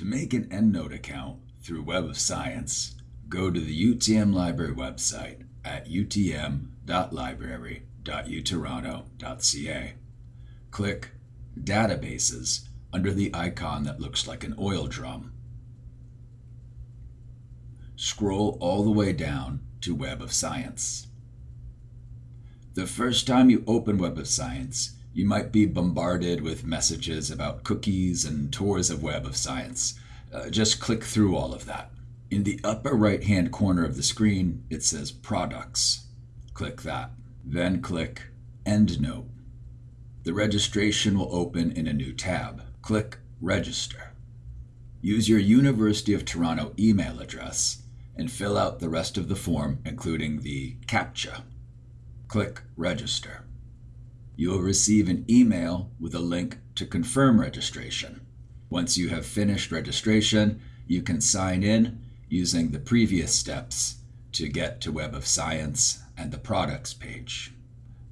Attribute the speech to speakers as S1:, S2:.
S1: To make an EndNote account through Web of Science, go to the UTM Library website at utm.library.utoronto.ca. Click Databases under the icon that looks like an oil drum. Scroll all the way down to Web of Science. The first time you open Web of Science, you might be bombarded with messages about cookies and tours of Web of Science. Uh, just click through all of that. In the upper right hand corner of the screen, it says Products. Click that. Then click EndNote. The registration will open in a new tab. Click Register. Use your University of Toronto email address and fill out the rest of the form, including the CAPTCHA. Click Register you will receive an email with a link to confirm registration. Once you have finished registration, you can sign in using the previous steps to get to Web of Science and the products page.